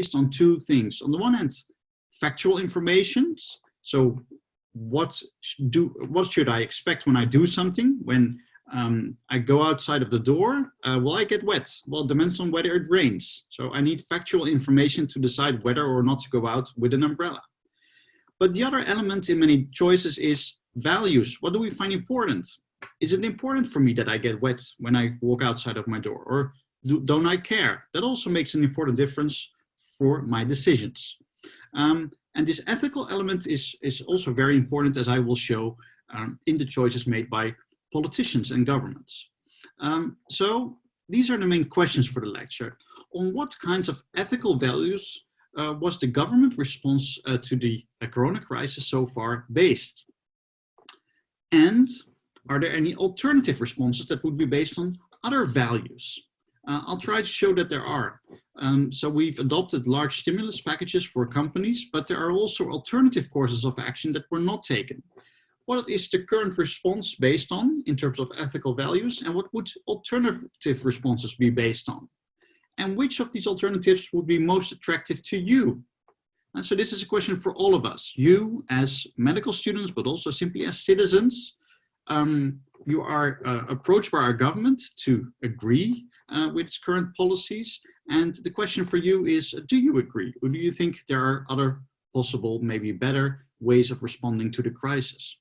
based on two things. On the one hand, factual information. So what do what should I expect when I do something? When um, I go outside of the door, uh, will I get wet? Well, it depends on whether it rains. So I need factual information to decide whether or not to go out with an umbrella. But the other element in many choices is values. What do we find important? Is it important for me that I get wet when I walk outside of my door? Or do, don't I care? That also makes an important difference for my decisions. Um, and this ethical element is, is also very important as I will show um, in the choices made by politicians and governments. Um, so these are the main questions for the lecture. On what kinds of ethical values uh, was the government response uh, to the uh, corona crisis so far based? And are there any alternative responses that would be based on other values? Uh, I'll try to show that there are. Um, so we've adopted large stimulus packages for companies, but there are also alternative courses of action that were not taken. What is the current response based on in terms of ethical values and what would alternative responses be based on? And which of these alternatives would be most attractive to you? And so this is a question for all of us, you as medical students, but also simply as citizens. Um, you are uh, approached by our government to agree uh, with its current policies. And the question for you is, do you agree? Or do you think there are other possible, maybe better ways of responding to the crisis?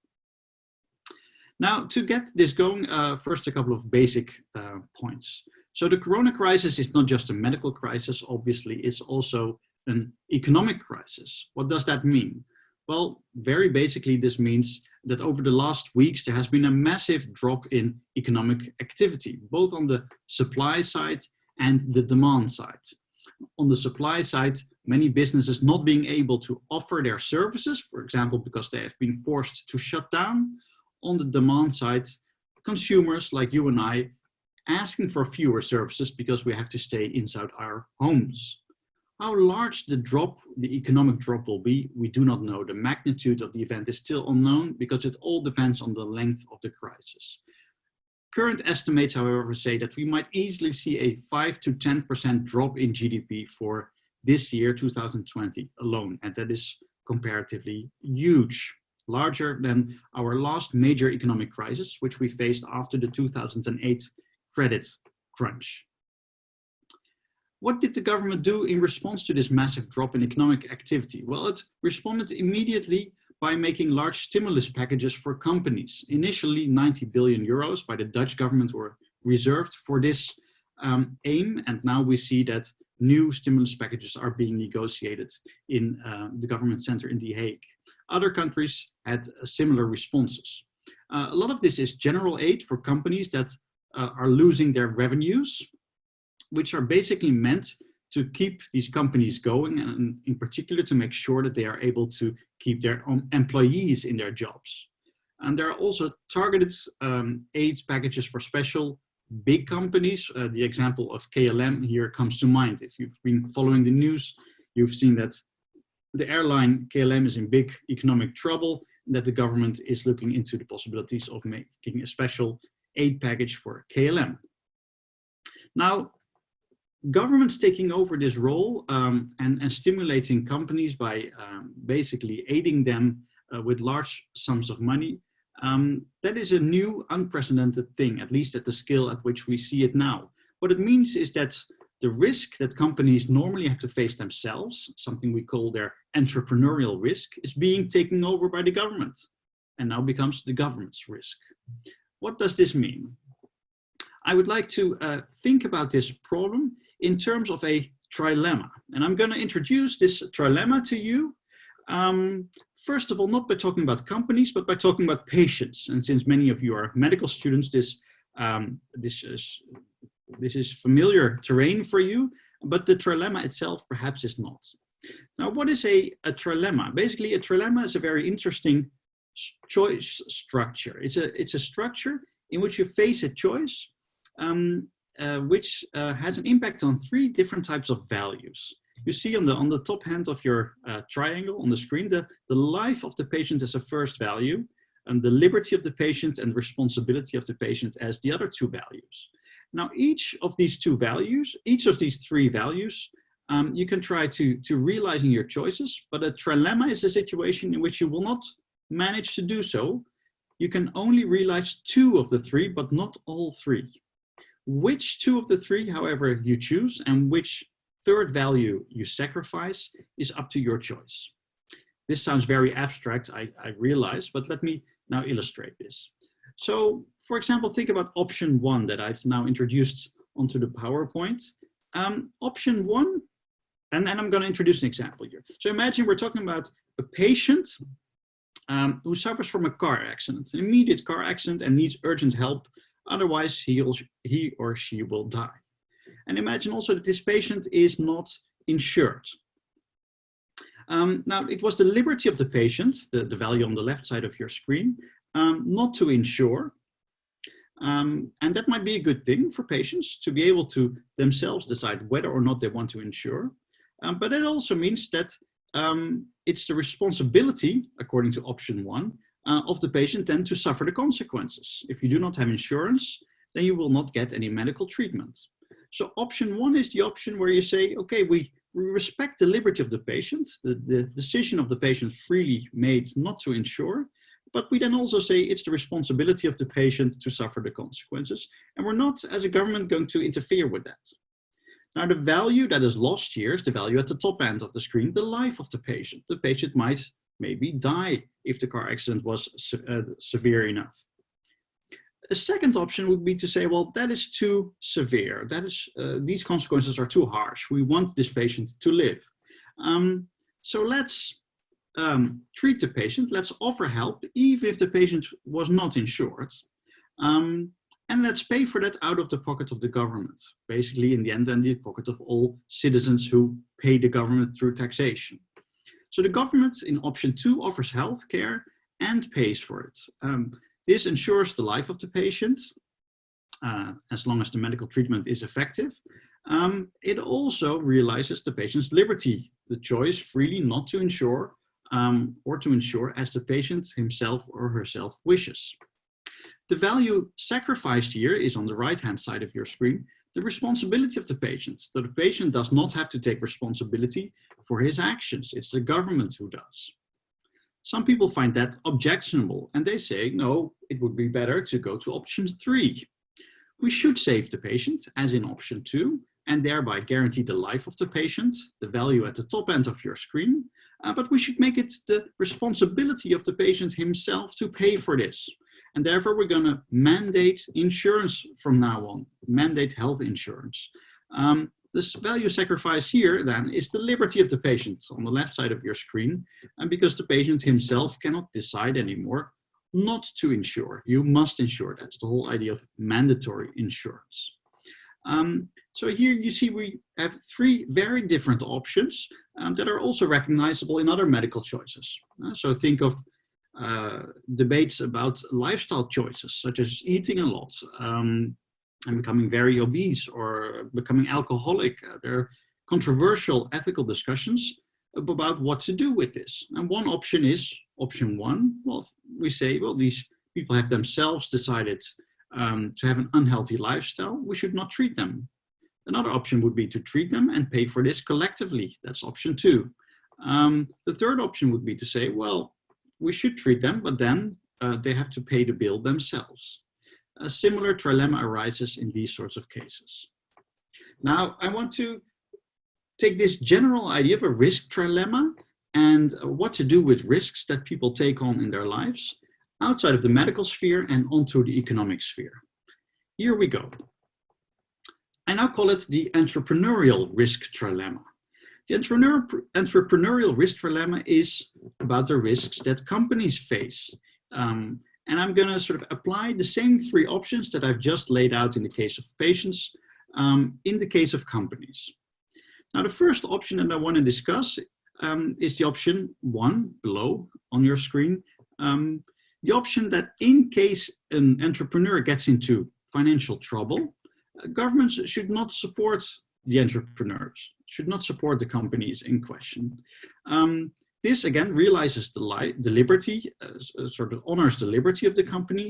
Now, to get this going, uh, first a couple of basic uh, points. So the corona crisis is not just a medical crisis, obviously, it's also an economic crisis. What does that mean? Well, very basically, this means that over the last weeks, there has been a massive drop in economic activity, both on the supply side and the demand side. On the supply side, many businesses not being able to offer their services, for example, because they have been forced to shut down. On the demand side, consumers like you and I asking for fewer services because we have to stay inside our homes. How large the drop, the economic drop will be, we do not know. The magnitude of the event is still unknown because it all depends on the length of the crisis. Current estimates, however, say that we might easily see a 5 to 10% drop in GDP for this year, 2020 alone. And that is comparatively huge, larger than our last major economic crisis, which we faced after the 2008 credit crunch. What did the government do in response to this massive drop in economic activity? Well, it responded immediately by making large stimulus packages for companies. Initially 90 billion euros by the Dutch government were reserved for this um, aim. And now we see that new stimulus packages are being negotiated in uh, the government center in The Hague. Other countries had uh, similar responses. Uh, a lot of this is general aid for companies that uh, are losing their revenues which are basically meant to keep these companies going and in particular to make sure that they are able to keep their employees in their jobs. And there are also targeted um, aid packages for special big companies. Uh, the example of KLM here comes to mind. If you've been following the news, you've seen that the airline KLM is in big economic trouble and that the government is looking into the possibilities of making a special aid package for KLM. Now, governments taking over this role um, and, and stimulating companies by um, basically aiding them uh, with large sums of money, um, that is a new unprecedented thing, at least at the scale at which we see it now. What it means is that the risk that companies normally have to face themselves, something we call their entrepreneurial risk, is being taken over by the government and now becomes the government's risk. What does this mean? I would like to uh, think about this problem in terms of a trilemma. And I'm going to introduce this trilemma to you. Um, first of all, not by talking about companies, but by talking about patients. And since many of you are medical students, this, um, this, is, this is familiar terrain for you, but the trilemma itself perhaps is not. Now, what is a, a trilemma? Basically, a trilemma is a very interesting choice structure. It's a, it's a structure in which you face a choice um, uh, which uh, has an impact on three different types of values. You see on the, on the top hand of your uh, triangle on the screen, the, the life of the patient as a first value, and the liberty of the patient and responsibility of the patient as the other two values. Now, each of these two values, each of these three values um, you can try to, to realizing your choices, but a trilemma is a situation in which you will not manage to do so. You can only realize two of the three, but not all three. Which two of the three, however, you choose and which third value you sacrifice is up to your choice. This sounds very abstract, I, I realize, but let me now illustrate this. So, for example, think about option one that I've now introduced onto the PowerPoint. Um, option one and then I'm going to introduce an example here. So imagine we're talking about a patient um, who suffers from a car accident, an immediate car accident and needs urgent help. Otherwise, he or, he or she will die. And imagine also that this patient is not insured. Um, now, it was the liberty of the patient, the, the value on the left side of your screen, um, not to insure. Um, and that might be a good thing for patients to be able to themselves decide whether or not they want to insure. Um, but it also means that um, it's the responsibility, according to option one, uh, of the patient then to suffer the consequences. If you do not have insurance, then you will not get any medical treatment. So option one is the option where you say, okay, we, we respect the liberty of the patient, the, the decision of the patient freely made not to insure, but we then also say it's the responsibility of the patient to suffer the consequences. And we're not, as a government, going to interfere with that. Now the value that is lost here is the value at the top end of the screen, the life of the patient. The patient might maybe die if the car accident was se uh, severe enough. A second option would be to say, well, that is too severe. That is, uh, these consequences are too harsh. We want this patient to live. Um, so let's um, treat the patient. Let's offer help, even if the patient was not insured. Um, and let's pay for that out of the pocket of the government. Basically, in the end, then the pocket of all citizens who pay the government through taxation. So the government in option two offers health care and pays for it. Um, this ensures the life of the patient, uh, as long as the medical treatment is effective. Um, it also realizes the patient's liberty, the choice freely not to insure um, or to insure as the patient himself or herself wishes. The value sacrificed here is on the right-hand side of your screen, the responsibility of the patient. So the patient does not have to take responsibility for his actions. It's the government who does. Some people find that objectionable and they say, no, it would be better to go to option three. We should save the patient, as in option two, and thereby guarantee the life of the patient, the value at the top end of your screen, uh, but we should make it the responsibility of the patient himself to pay for this. And therefore, we're going to mandate insurance from now on, mandate health insurance. Um, this value sacrifice here then is the liberty of the patient on the left side of your screen. And because the patient himself cannot decide anymore not to insure, you must insure. That's the whole idea of mandatory insurance. Um, so here you see we have three very different options um, that are also recognizable in other medical choices. Uh, so think of uh, debates about lifestyle choices, such as eating a lot um, and becoming very obese or becoming alcoholic. Uh, there are controversial ethical discussions about what to do with this. And one option is option one. Well, we say, well, these people have themselves decided um, to have an unhealthy lifestyle. We should not treat them. Another option would be to treat them and pay for this collectively. That's option two. Um, the third option would be to say, well, we should treat them, but then uh, they have to pay the bill themselves. A similar trilemma arises in these sorts of cases. Now, I want to take this general idea of a risk trilemma and what to do with risks that people take on in their lives outside of the medical sphere and onto the economic sphere. Here we go. I now call it the entrepreneurial risk trilemma. The entrepreneur, entrepreneurial risk dilemma is about the risks that companies face. Um, and I'm going to sort of apply the same three options that I've just laid out in the case of patients um, in the case of companies. Now, the first option that I want to discuss um, is the option one below on your screen. Um, the option that in case an entrepreneur gets into financial trouble, uh, governments should not support the entrepreneurs should not support the companies in question. Um, this again realizes the, li the liberty, uh, uh, sort of honors the liberty of the company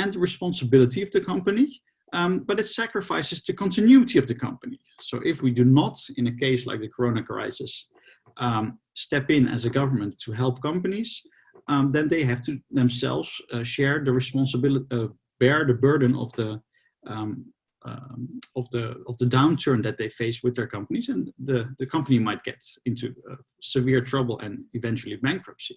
and the responsibility of the company. um, but it sacrifices the continuity of the company. So if we do not, in a case like the Corona crisis, um, step in as a government to help companies, um, then they have to themselves uh, share the responsibility, uh, bear the burden of the um, of the of the downturn that they face with their companies, and the the company might get into uh, severe trouble and eventually bankruptcy.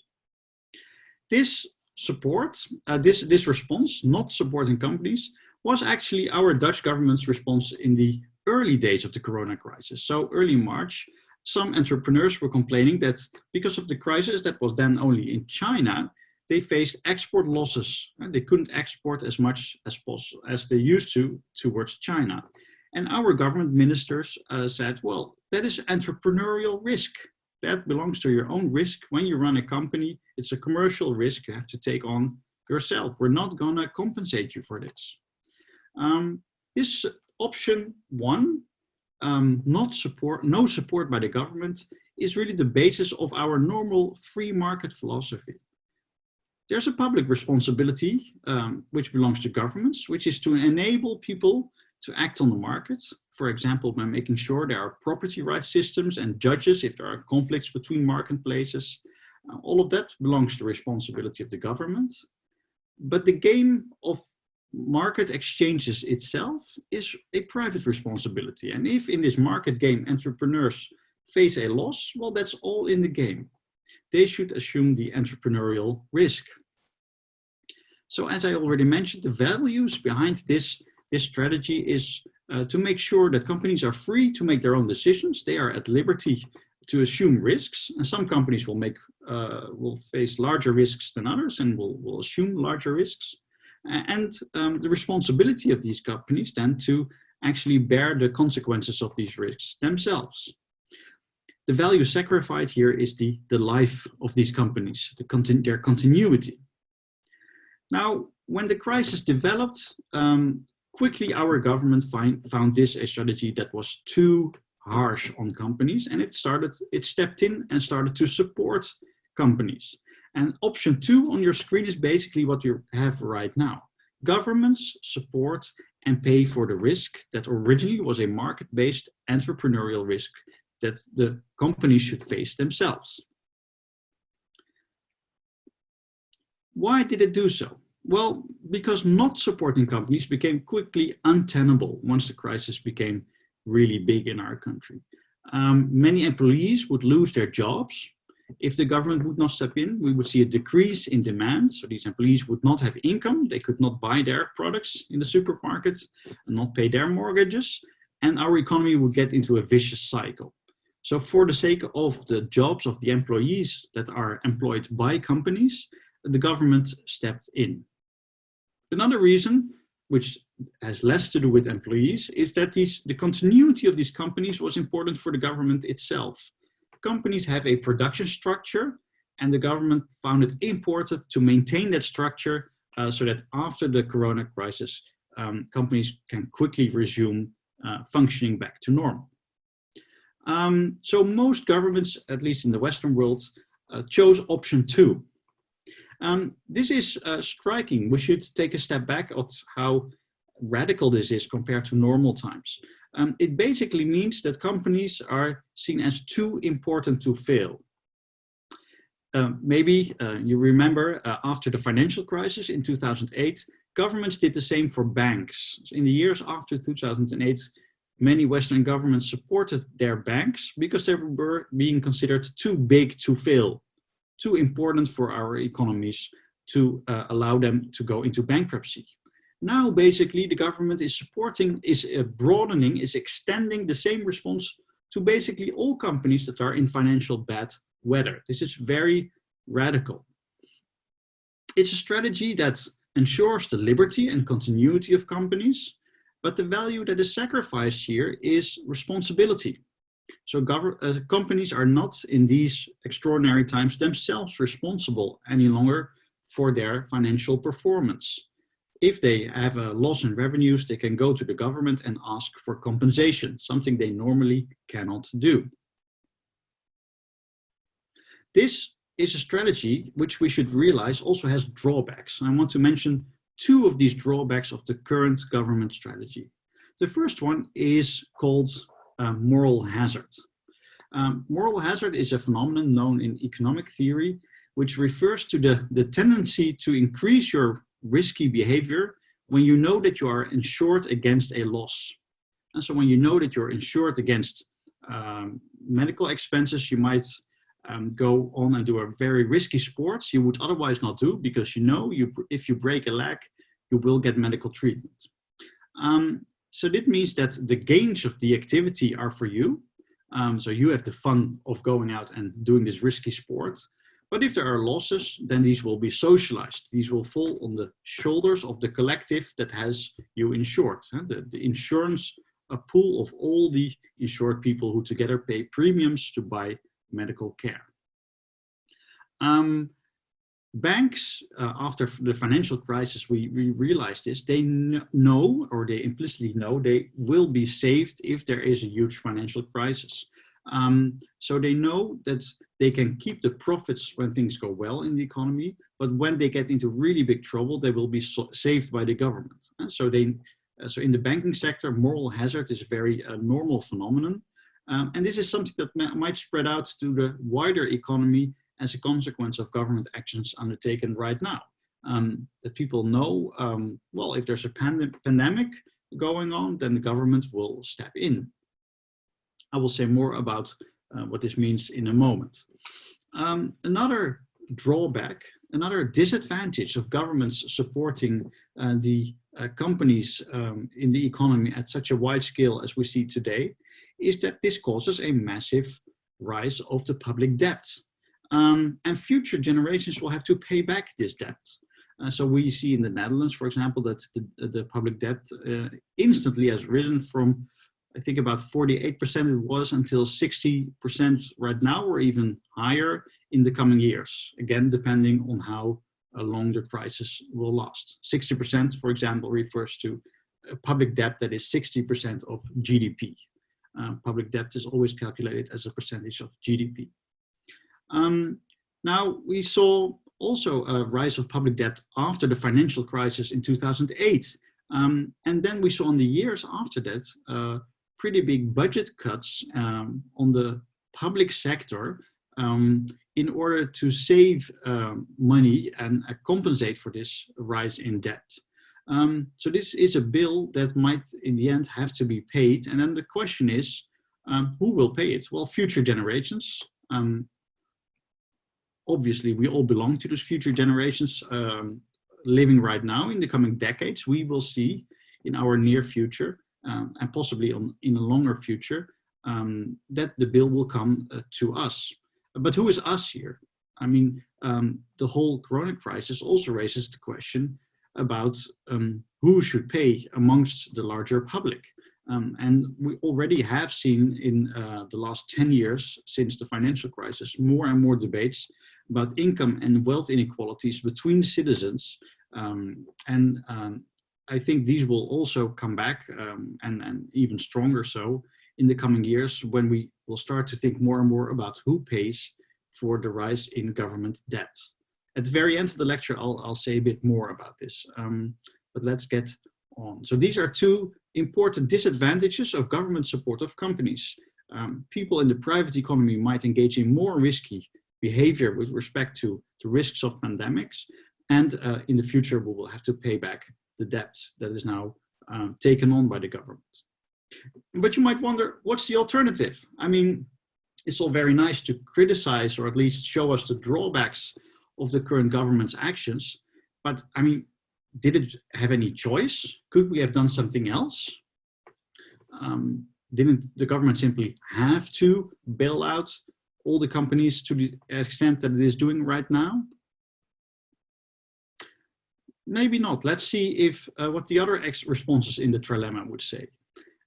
This support, uh, this this response, not supporting companies, was actually our Dutch government's response in the early days of the corona crisis. So early March, some entrepreneurs were complaining that because of the crisis that was then only in China, they faced export losses. They couldn't export as much as possible as they used to towards China. And our government ministers uh, said, well, that is entrepreneurial risk. That belongs to your own risk. When you run a company, it's a commercial risk you have to take on yourself. We're not gonna compensate you for this. Um, this option one, um, not support, no support by the government, is really the basis of our normal free market philosophy. There's a public responsibility um, which belongs to governments, which is to enable people to act on the market. For example, by making sure there are property rights systems and judges if there are conflicts between marketplaces. Uh, all of that belongs to the responsibility of the government. But the game of market exchanges itself is a private responsibility. And if in this market game entrepreneurs face a loss, well, that's all in the game. They should assume the entrepreneurial risk. So as I already mentioned, the values behind this, this strategy is uh, to make sure that companies are free to make their own decisions. They are at liberty to assume risks. And some companies will make uh, will face larger risks than others and will, will assume larger risks and um, the responsibility of these companies then to actually bear the consequences of these risks themselves. The value sacrificed here is the, the life of these companies, the continu their continuity. Now, when the crisis developed, um, quickly our government find, found this a strategy that was too harsh on companies and it started, it stepped in and started to support companies. And option two on your screen is basically what you have right now. Governments support and pay for the risk that originally was a market-based entrepreneurial risk that the companies should face themselves. Why did it do so? Well, because not supporting companies became quickly untenable once the crisis became really big in our country. Um, many employees would lose their jobs if the government would not step in, we would see a decrease in demand. So these employees would not have income. They could not buy their products in the supermarkets and not pay their mortgages. And our economy would get into a vicious cycle. So for the sake of the jobs of the employees that are employed by companies, the government stepped in. Another reason, which has less to do with employees, is that these, the continuity of these companies was important for the government itself companies have a production structure and the government found it important to maintain that structure uh, so that after the corona crisis, um, companies can quickly resume uh, functioning back to normal. Um, so most governments, at least in the Western world, uh, chose option two. Um, this is uh, striking. We should take a step back at how radical this is compared to normal times. Um, it basically means that companies are seen as too important to fail. Um, maybe uh, you remember uh, after the financial crisis in 2008, governments did the same for banks. In the years after 2008, many Western governments supported their banks because they were being considered too big to fail, too important for our economies to uh, allow them to go into bankruptcy. Now, basically, the government is supporting, is uh, broadening, is extending the same response to basically all companies that are in financial bad weather. This is very radical. It's a strategy that ensures the liberty and continuity of companies, but the value that is sacrificed here is responsibility. So uh, companies are not in these extraordinary times themselves responsible any longer for their financial performance. If they have a loss in revenues, they can go to the government and ask for compensation, something they normally cannot do. This is a strategy which we should realize also has drawbacks. I want to mention two of these drawbacks of the current government strategy. The first one is called uh, moral hazard. Um, moral hazard is a phenomenon known in economic theory, which refers to the, the tendency to increase your risky behavior when you know that you are insured against a loss. And so when you know that you're insured against um, medical expenses, you might um, go on and do a very risky sport you would otherwise not do because you know you if you break a leg, you will get medical treatment. Um, so that means that the gains of the activity are for you. Um, so you have the fun of going out and doing this risky sport. But if there are losses, then these will be socialized. These will fall on the shoulders of the collective that has you insured. The, the insurance a pool of all the insured people who together pay premiums to buy medical care. Um, banks, uh, after the financial crisis, we, we realized this, they know, or they implicitly know, they will be saved if there is a huge financial crisis. Um, so they know that they can keep the profits when things go well in the economy, but when they get into really big trouble, they will be so saved by the government. And so they, uh, so in the banking sector, moral hazard is a very uh, normal phenomenon. Um, and this is something that might spread out to the wider economy as a consequence of government actions undertaken right now. Um, that people know, um, well, if there's a pand pandemic going on, then the government will step in. I will say more about uh, what this means in a moment. Um, another drawback, another disadvantage of governments supporting uh, the uh, companies um, in the economy at such a wide scale as we see today is that this causes a massive rise of the public debt. Um, and future generations will have to pay back this debt. Uh, so we see in the Netherlands, for example, that the, the public debt uh, instantly has risen from, I think about 48% it was until 60% right now or even higher in the coming years. Again, depending on how long the crisis will last. 60%, for example, refers to a public debt that is 60% of GDP. Uh, public debt is always calculated as a percentage of GDP. Um, now, we saw also a rise of public debt after the financial crisis in 2008. Um, and then we saw in the years after that, uh, pretty big budget cuts um, on the public sector um, in order to save um, money and uh, compensate for this rise in debt. Um, so this is a bill that might in the end have to be paid. And then the question is, um, who will pay it? Well, future generations. Um, obviously, we all belong to those future generations um, living right now. In the coming decades, we will see in our near future um, and possibly on, in a longer future um, that the bill will come uh, to us. But who is us here? I mean, the whole corona crisis also raises the question, about um, who should pay amongst the larger public. Um, and we already have seen in uh, the last 10 years since the financial crisis more and more debates about income and wealth inequalities between citizens. Um, and um, I think these will also come back um, and, and even stronger so in the coming years when we will start to think more and more about who pays for the rise in government debt. At the very end of the lecture, I'll, I'll say a bit more about this, um, but let's get on. So these are two important disadvantages of government support of companies. Um, people in the private economy might engage in more risky behavior with respect to the risks of pandemics. And uh, in the future, we will have to pay back the debt that is now um, taken on by the government. But you might wonder, what's the alternative? I mean, it's all very nice to criticize or at least show us the drawbacks of the current government's actions. But I mean, did it have any choice? Could we have done something else? Um, didn't the government simply have to bail out all the companies to the extent that it is doing right now? Maybe not. Let's see if uh, what the other responses in the trilemma would say.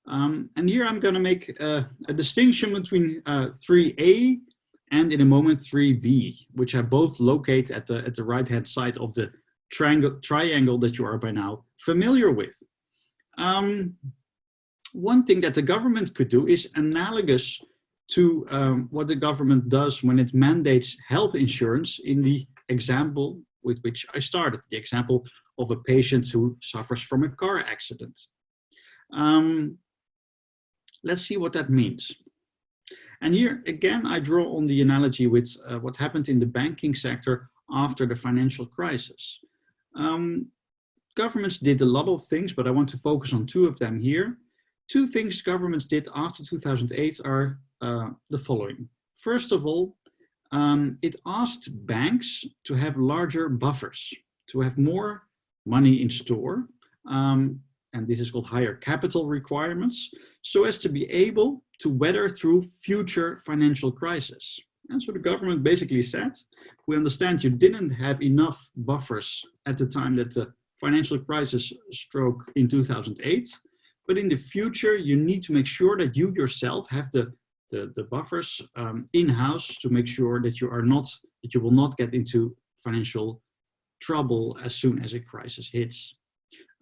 Um, and here I'm going to make uh, a distinction between uh, 3A and in a moment 3b, which are both located at the, at the right-hand side of the triangle, triangle that you are by now familiar with. Um, one thing that the government could do is analogous to um, what the government does when it mandates health insurance in the example with which I started, the example of a patient who suffers from a car accident. Um, let's see what that means. And here again, I draw on the analogy with uh, what happened in the banking sector after the financial crisis. Um, governments did a lot of things, but I want to focus on two of them here. Two things governments did after 2008 are uh, the following. First of all, um, it asked banks to have larger buffers, to have more money in store, um, and this is called higher capital requirements, so as to be able to weather through future financial crises. And so the government basically said, we understand you didn't have enough buffers at the time that the financial crisis struck in 2008, but in the future, you need to make sure that you yourself have the, the, the buffers um, in-house to make sure that you are not, that you will not get into financial trouble as soon as a crisis hits.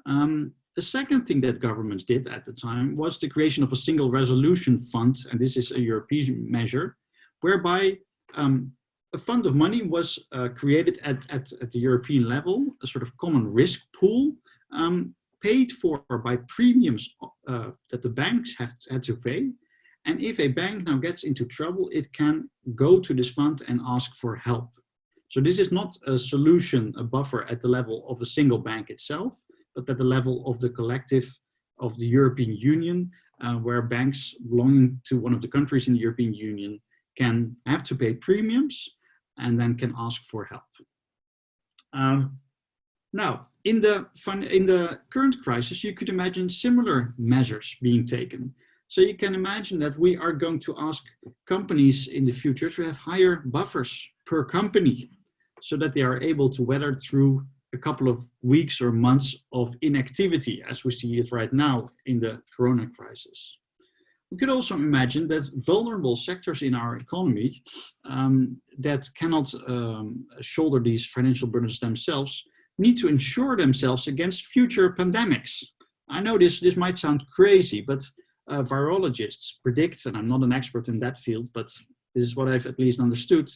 Um, the second thing that governments did at the time was the creation of a single resolution fund, and this is a European measure, whereby um, a fund of money was uh, created at, at, at, the European level, a sort of common risk pool, um, paid for by premiums uh, that the banks have had to pay. And if a bank now gets into trouble, it can go to this fund and ask for help. So this is not a solution, a buffer at the level of a single bank itself, but at the level of the collective of the European Union, uh, where banks belonging to one of the countries in the European Union can have to pay premiums and then can ask for help. Um, now, in the, fun, in the current crisis, you could imagine similar measures being taken. So you can imagine that we are going to ask companies in the future to have higher buffers per company so that they are able to weather through a couple of weeks or months of inactivity as we see it right now in the corona crisis. We could also imagine that vulnerable sectors in our economy um, that cannot um, shoulder these financial burdens themselves need to insure themselves against future pandemics. I know this, this might sound crazy, but uh, virologists predict, and I'm not an expert in that field, but this is what I've at least understood,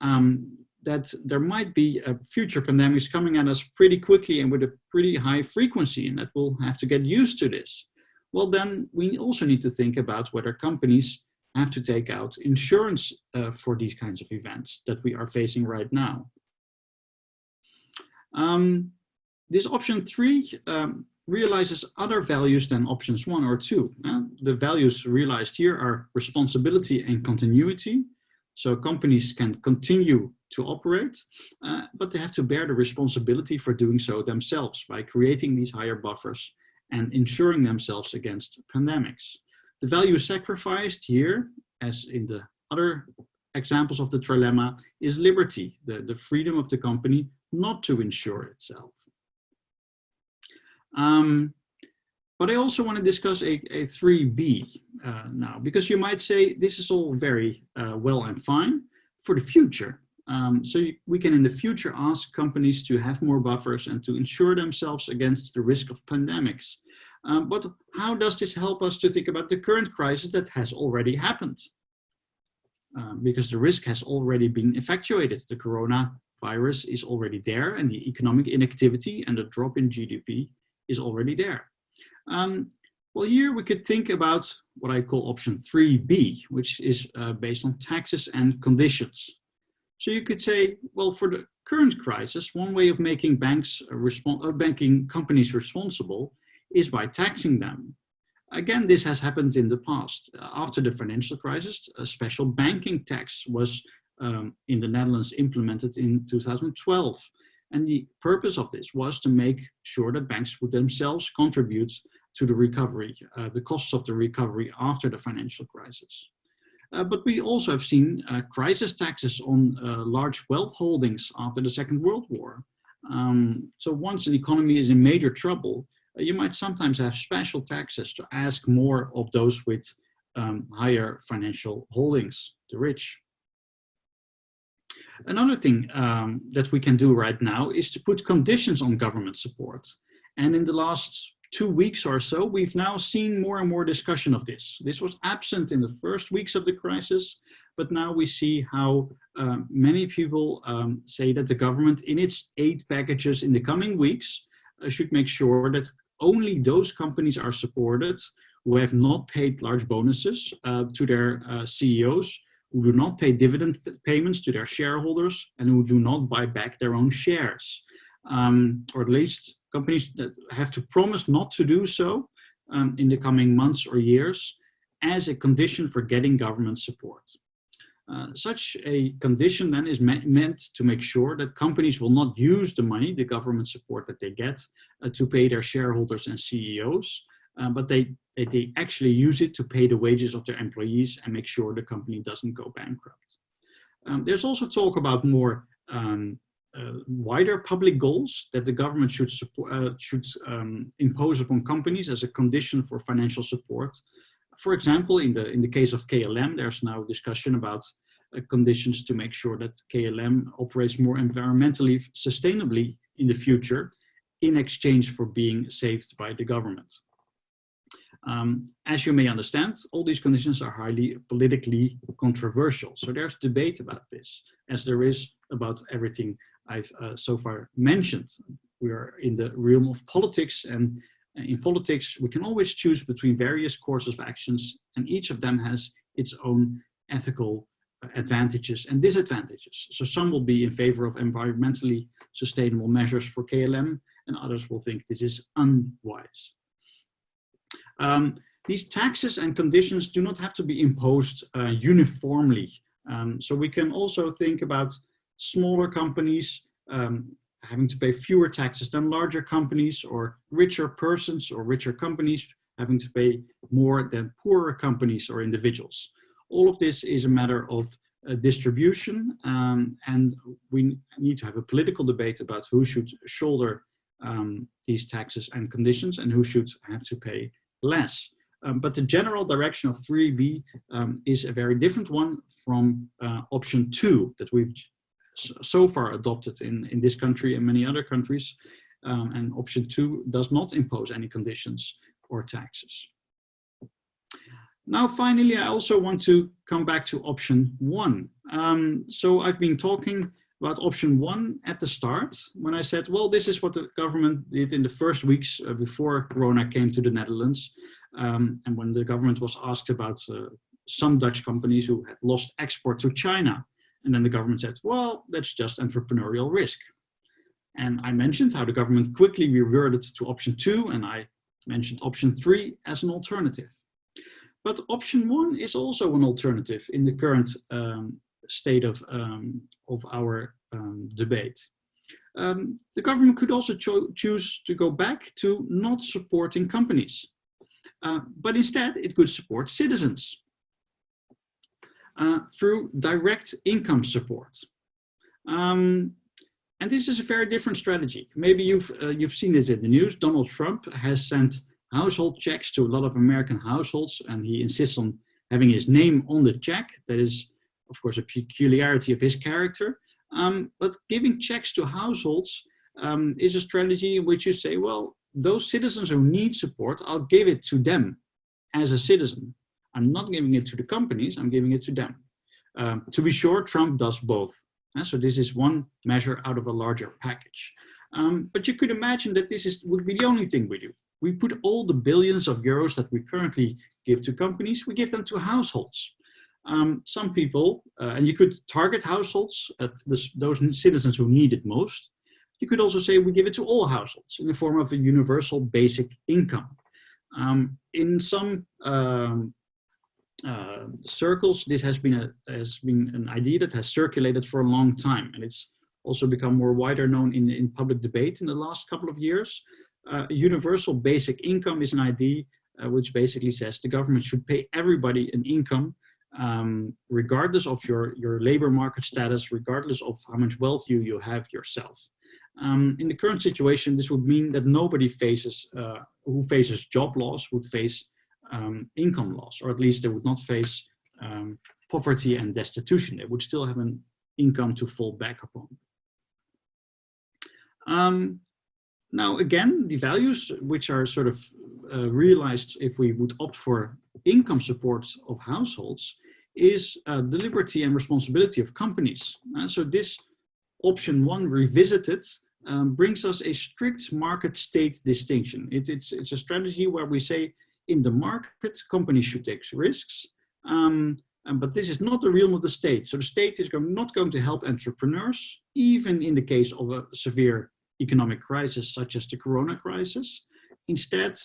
um, that there might be a future pandemics coming at us pretty quickly and with a pretty high frequency, and that we'll have to get used to this. Well, then we also need to think about whether companies have to take out insurance uh, for these kinds of events that we are facing right now. Um, this option three um, realizes other values than options one or two. Uh, the values realized here are responsibility and continuity. So companies can continue to operate, uh, but they have to bear the responsibility for doing so themselves by creating these higher buffers and insuring themselves against pandemics. The value sacrificed here, as in the other examples of the trilemma, is liberty, the, the freedom of the company not to insure itself. Um, but I also want to discuss a, a 3B uh, now, because you might say this is all very uh, well and fine for the future. Um, so we can in the future ask companies to have more buffers and to insure themselves against the risk of pandemics. Um, but how does this help us to think about the current crisis that has already happened? Um, because the risk has already been effectuated. The coronavirus is already there and the economic inactivity and the drop in GDP is already there. Um, well, here we could think about what I call option 3B, which is uh, based on taxes and conditions. So you could say, well, for the current crisis, one way of making banks uh, banking companies responsible is by taxing them. Again, this has happened in the past. After the financial crisis, a special banking tax was um, in the Netherlands implemented in 2012. And the purpose of this was to make sure that banks would themselves contribute to the recovery, uh, the costs of the recovery after the financial crisis. Uh, but we also have seen uh, crisis taxes on uh, large wealth holdings after the Second World War. Um, so once an economy is in major trouble, uh, you might sometimes have special taxes to ask more of those with um, higher financial holdings, the rich. Another thing um, that we can do right now is to put conditions on government support. And in the last two weeks or so, we've now seen more and more discussion of this. This was absent in the first weeks of the crisis, but now we see how uh, many people um, say that the government in its aid packages in the coming weeks uh, should make sure that only those companies are supported who have not paid large bonuses uh, to their uh, CEOs, who do not pay dividend payments to their shareholders, and who do not buy back their own shares. Um, or at least companies that have to promise not to do so um, in the coming months or years as a condition for getting government support. Uh, such a condition then is me meant to make sure that companies will not use the money, the government support that they get, uh, to pay their shareholders and CEOs, uh, but they, they, actually use it to pay the wages of their employees and make sure the company doesn't go bankrupt. Um, there's also talk about more um, uh, wider public goals that the government should, support, uh, should um, impose upon companies as a condition for financial support. For example, in the, in the case of KLM, there's now discussion about uh, conditions to make sure that KLM operates more environmentally sustainably in the future in exchange for being saved by the government. Um, as you may understand, all these conditions are highly politically controversial. So there's debate about this, as there is about everything I've uh, so far mentioned. We are in the realm of politics and uh, in politics, we can always choose between various courses of actions and each of them has its own ethical uh, advantages and disadvantages. So some will be in favor of environmentally sustainable measures for KLM and others will think this is unwise. Um, these taxes and conditions do not have to be imposed uh, uniformly. Um, so we can also think about smaller companies um, having to pay fewer taxes than larger companies or richer persons or richer companies having to pay more than poorer companies or individuals. All of this is a matter of uh, distribution um, and we need to have a political debate about who should shoulder um, these taxes and conditions and who should have to pay less. Um, but the general direction of 3B um, is a very different one from uh, option two that we've so far adopted in, in this country and many other countries. Um, and option two does not impose any conditions or taxes. Now, finally, I also want to come back to option one. Um, so I've been talking about option one at the start when I said, well, this is what the government did in the first weeks uh, before Corona came to the Netherlands. Um, and when the government was asked about uh, some Dutch companies who had lost export to China. And then the government said, well, that's just entrepreneurial risk. And I mentioned how the government quickly reverted to option two, and I mentioned option three as an alternative. But option one is also an alternative in the current um, state of, um, of our um, debate. Um, the government could also cho choose to go back to not supporting companies, uh, but instead it could support citizens uh, through direct income support. Um, and this is a very different strategy. Maybe you've, uh, you've seen this in the news. Donald Trump has sent household checks to a lot of American households and he insists on having his name on the check. That is, of course, a peculiarity of his character. Um, but giving checks to households um, is a strategy in which you say, well, those citizens who need support, I'll give it to them as a citizen. I'm not giving it to the companies, I'm giving it to them. Um, to be sure, Trump does both. Uh, so this is one measure out of a larger package. Um, but you could imagine that this is would be the only thing we do. We put all the billions of euros that we currently give to companies, we give them to households. Um, some people, uh, and you could target households, uh, this, those citizens who need it most. You could also say we give it to all households in the form of a universal basic income. Um, in some um, uh, circles, this has been, a, has been an idea that has circulated for a long time. And it's also become more wider known in, in public debate in the last couple of years. Uh, universal basic income is an idea uh, which basically says the government should pay everybody an income um, regardless of your, your labor market status, regardless of how much wealth you, you have yourself. Um, in the current situation, this would mean that nobody faces, uh, who faces job loss would face um, income loss, or at least they would not face um, poverty and destitution. They would still have an income to fall back upon. Um, now, again, the values which are sort of uh, realized if we would opt for income support of households is uh, the liberty and responsibility of companies. Uh, so this option one revisited um, brings us a strict market state distinction. It, it's, it's a strategy where we say in the market, companies should take risks, um, but this is not the realm of the state. So the state is going, not going to help entrepreneurs, even in the case of a severe economic crisis such as the corona crisis. Instead,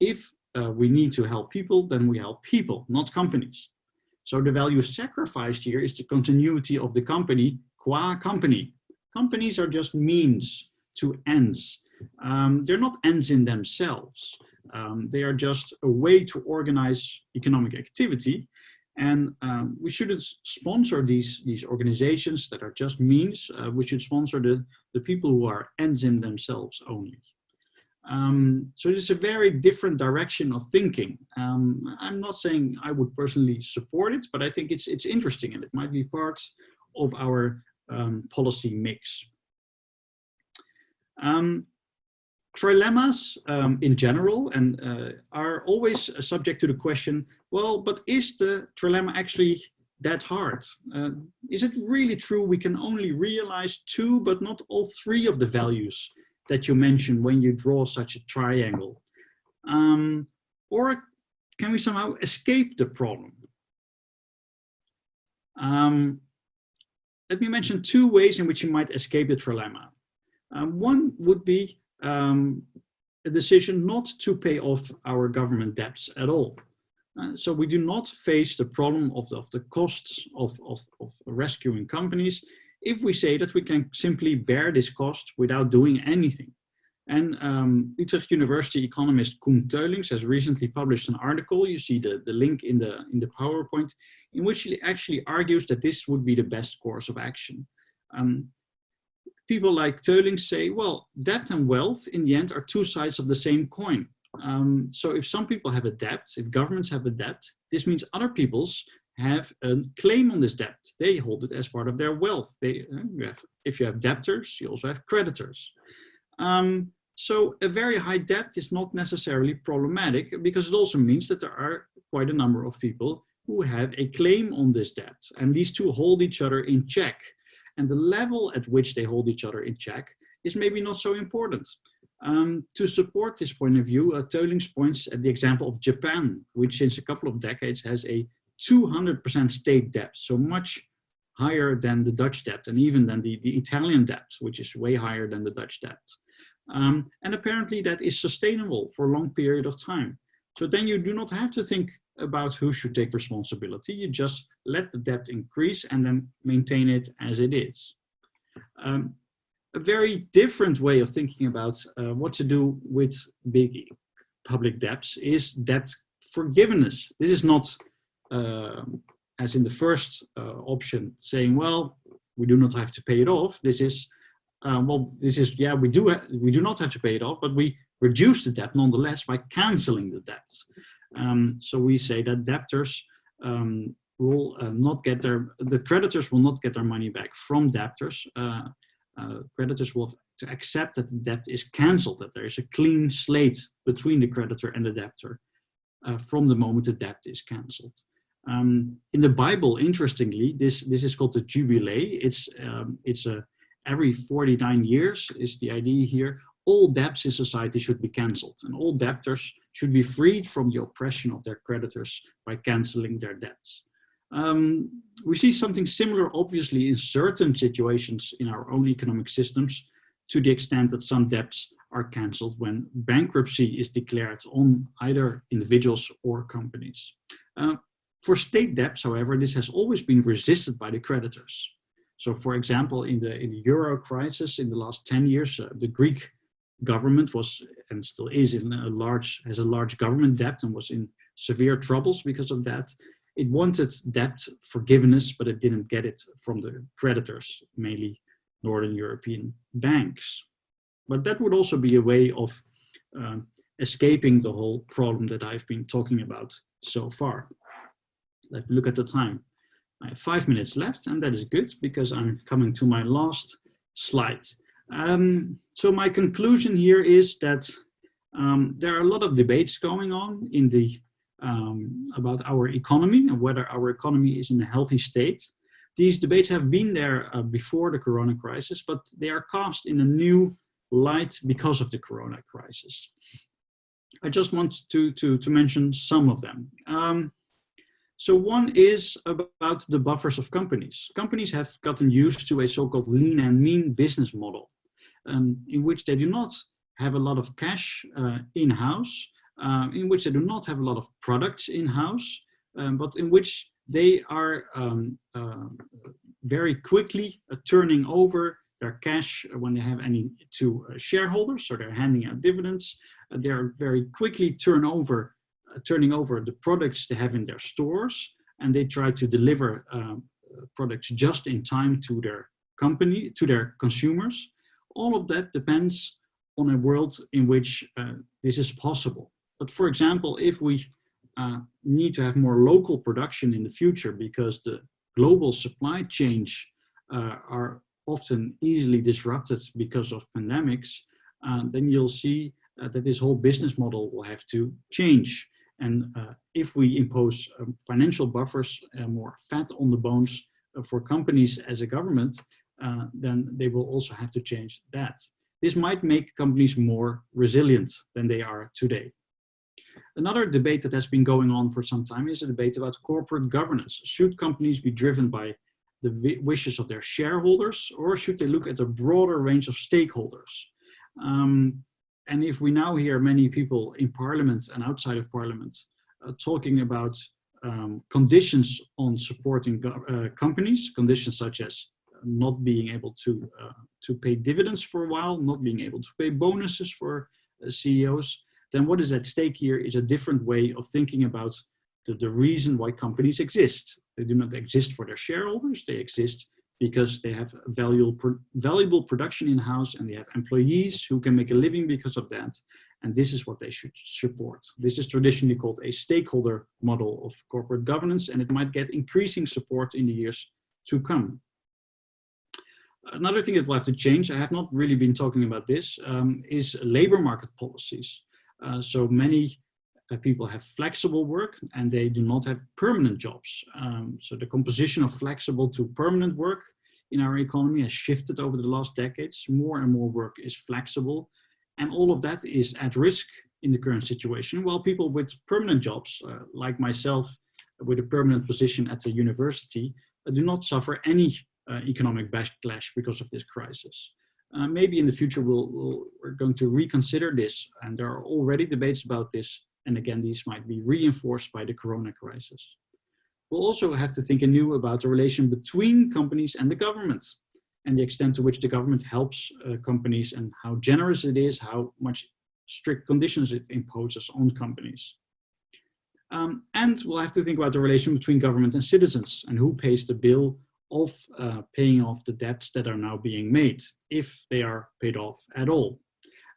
if uh, we need to help people, then we help people, not companies. So the value sacrificed here is the continuity of the company qua company. Companies are just means to ends. Um, they're not ends in themselves. Um, they are just a way to organize economic activity. And um, we shouldn't sponsor these, these organizations that are just means. Uh, we should sponsor the, the people who are ends in themselves only. Um, so it's a very different direction of thinking. Um, I'm not saying I would personally support it, but I think it's, it's interesting and it might be part of our um, policy mix. Trilemmas um, in general and uh, are always subject to the question, well, but is the trilemma actually that hard? Uh, is it really true we can only realize two but not all three of the values that you mention when you draw such a triangle? Um, or can we somehow escape the problem? Um, let me mention two ways in which you might escape the trilemma. Um, one would be um, a decision not to pay off our government debts at all. Uh, so we do not face the problem of the, of the costs of, of, of rescuing companies if we say that we can simply bear this cost without doing anything. And um, Utrecht University economist Koen Teulings has recently published an article, you see the, the link in the, in the PowerPoint, in which he actually argues that this would be the best course of action. Um, people like Teulings say, well, debt and wealth in the end are two sides of the same coin. Um, so if some people have a debt, if governments have a debt, this means other people's have a claim on this debt. They hold it as part of their wealth. They, uh, you have, if you have debtors, you also have creditors. Um, so a very high debt is not necessarily problematic because it also means that there are quite a number of people who have a claim on this debt and these two hold each other in check. And the level at which they hold each other in check is maybe not so important. Um, to support this point of view, uh, points at the example of Japan, which since a couple of decades has a 200% state debt, so much higher than the Dutch debt and even than the, the Italian debt, which is way higher than the Dutch debt. Um, and apparently that is sustainable for a long period of time. So then you do not have to think about who should take responsibility. You just let the debt increase and then maintain it as it is. Um, a very different way of thinking about uh, what to do with big public debts is debt forgiveness. This is not, uh, as in the first uh, option, saying, well, we do not have to pay it off. This is um, well, this is, yeah, we do, we do not have to pay it off, but we reduce the debt nonetheless by canceling the debt. Um, so we say that debtors um, will uh, not get their, the creditors will not get their money back from debtors. Uh, uh, creditors will to accept that the debt is cancelled, that there is a clean slate between the creditor and the debtor uh, from the moment the debt is cancelled. Um, in the Bible, interestingly, this, this is called the Jubilee. It's, um, it's a every 49 years is the idea here, all debts in society should be cancelled and all debtors should be freed from the oppression of their creditors by cancelling their debts. Um, we see something similar, obviously, in certain situations in our own economic systems, to the extent that some debts are cancelled when bankruptcy is declared on either individuals or companies. Uh, for state debts, however, this has always been resisted by the creditors. So for example, in the, in the euro crisis in the last 10 years, uh, the Greek government was and still is in a large, has a large government debt and was in severe troubles because of that. It wanted debt forgiveness, but it didn't get it from the creditors, mainly Northern European banks. But that would also be a way of uh, escaping the whole problem that I've been talking about so far. Let's look at the time. I have five minutes left and that is good because I'm coming to my last slide. Um, so my conclusion here is that um, there are a lot of debates going on in the um, about our economy and whether our economy is in a healthy state. these debates have been there uh, before the corona crisis, but they are cast in a new light because of the corona crisis. I just want to, to, to mention some of them. Um, so one is about the buffers of companies. Companies have gotten used to a so-called lean and mean business model um, in which they do not have a lot of cash uh, in-house, uh, in which they do not have a lot of products in-house, um, but in which they are um, uh, very quickly uh, turning over their cash when they have any to uh, shareholders, so they're handing out dividends. Uh, they're very quickly turn over turning over the products they have in their stores and they try to deliver products just in time to their company, to their consumers. All of that depends on a world in which uh, this is possible. But for example, if we uh, need to have more local production in the future because the global supply chains uh, are often easily disrupted because of pandemics, uh, then you'll see uh, that this whole business model will have to change. And uh, if we impose um, financial buffers and more fat on the bones for companies as a government, uh, then they will also have to change that. This might make companies more resilient than they are today. Another debate that has been going on for some time is a debate about corporate governance. Should companies be driven by the wishes of their shareholders or should they look at a broader range of stakeholders? Um, and if we now hear many people in parliament and outside of parliament uh, talking about um, conditions on supporting uh, companies, conditions such as not being able to, uh, to pay dividends for a while, not being able to pay bonuses for uh, CEOs, then what is at stake here is a different way of thinking about the, the reason why companies exist. They do not exist for their shareholders, they exist because they have valuable, valuable production in-house and they have employees who can make a living because of that. And this is what they should support. This is traditionally called a stakeholder model of corporate governance and it might get increasing support in the years to come. Another thing that will have to change, I have not really been talking about this, um, is labor market policies. Uh, so many uh, people have flexible work and they do not have permanent jobs. Um, so the composition of flexible to permanent work in our economy has shifted over the last decades. More and more work is flexible and all of that is at risk in the current situation, while people with permanent jobs, uh, like myself, with a permanent position at a university, uh, do not suffer any economic backlash because of this crisis. Uh, maybe in the future we'll, we'll, we're going to reconsider this and there are already debates about this and again, these might be reinforced by the corona crisis. We'll also have to think anew about the relation between companies and the government and the extent to which the government helps uh, companies and how generous it is, how much strict conditions it imposes on companies. Um, and we'll have to think about the relation between government and citizens and who pays the bill of uh, paying off the debts that are now being made, if they are paid off at all.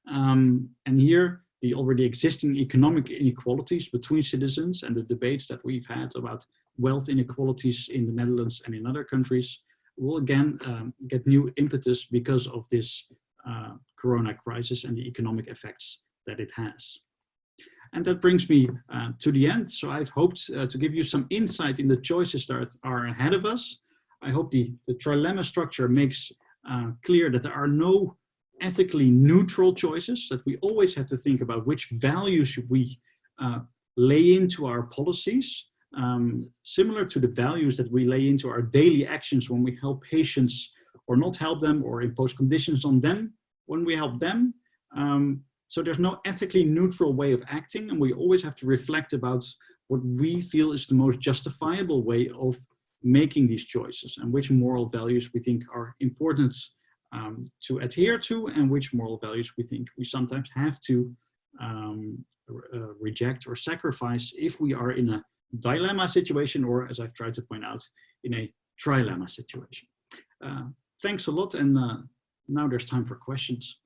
Um, and here the already existing economic inequalities between citizens and the debates that we've had about wealth inequalities in the Netherlands and in other countries will again um, get new impetus because of this uh, corona crisis and the economic effects that it has. And that brings me uh, to the end. So I've hoped uh, to give you some insight in the choices that are ahead of us. I hope the, the trilemma structure makes uh, clear that there are no ethically neutral choices, that we always have to think about which values we uh, lay into our policies, um, similar to the values that we lay into our daily actions when we help patients or not help them or impose conditions on them when we help them. Um, so there's no ethically neutral way of acting and we always have to reflect about what we feel is the most justifiable way of making these choices and which moral values we think are important um, to adhere to and which moral values we think we sometimes have to um, uh, reject or sacrifice if we are in a dilemma situation or as I've tried to point out in a trilemma situation. Uh, thanks a lot and uh, now there's time for questions.